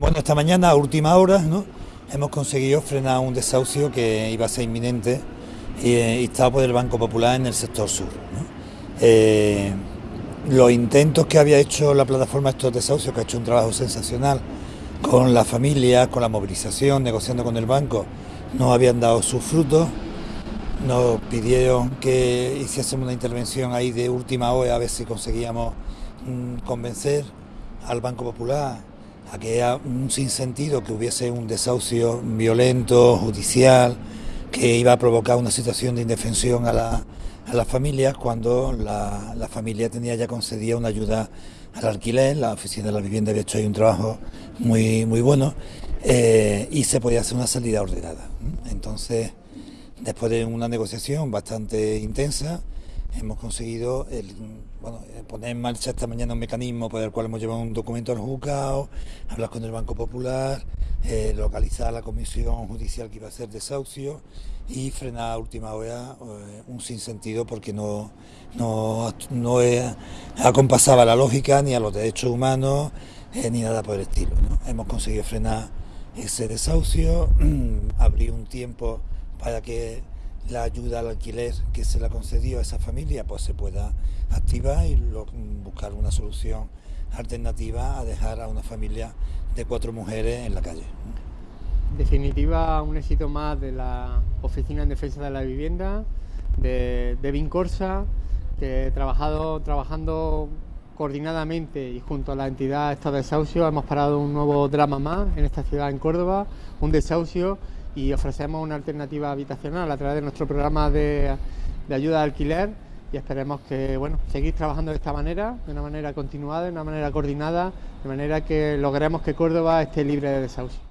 Bueno, esta mañana a última hora ¿no? hemos conseguido frenar un desahucio que iba a ser inminente y, eh, estaba por el Banco Popular en el sector sur. Eh, los intentos que había hecho la plataforma estos desahucios, que ha hecho un trabajo sensacional con la familia, con la movilización, negociando con el banco, no habían dado sus frutos. Nos pidieron que hiciésemos una intervención ahí de última hora a ver si conseguíamos mm, convencer al Banco Popular a que era un sinsentido que hubiese un desahucio violento, judicial, que iba a provocar una situación de indefensión a, la, a las familias cuando la, la, familia tenía ya concedida una ayuda al alquiler, la oficina de la vivienda había hecho ahí un trabajo muy, muy bueno eh, y se podía hacer una salida ordenada. Entonces, después de una negociación bastante intensa, hemos conseguido eh, poner en marcha esta mañana un mecanismo por el cual hemos llevado un documento al juzgado, hablar con el Banco Popular, eh, localizar la comisión judicial que iba a hacer desahucio y frenar a última hora eh, un sinsentido porque no, no, no acompasaba la lógica ni a los derechos humanos ni nada por el estilo. Hemos conseguido frenar ese desahucio, abrir un tiempo para que la ayuda al alquiler que se le ha concedido a esa familia pues se pueda activar y buscar una solución alternativa a dejar a una familia de cuatro mujeres en la calle. En definitiva, un éxito más de la Oficina en Defensa de la Vivienda, de, de Vincorsa, que trabajado, trabajando coordinadamente y junto a la entidad Estado de Desahucio hemos parado un nuevo drama más en esta ciudad, en Córdoba, un desahucio y ofrecemos una alternativa habitacional a través de nuestro programa de, ayuda al alquiler y esperemos que bueno seguir trabajando de esta manera, de una manera continuada, de una manera coordinada, de manera que logremos que Córdoba esté libre de desahucio.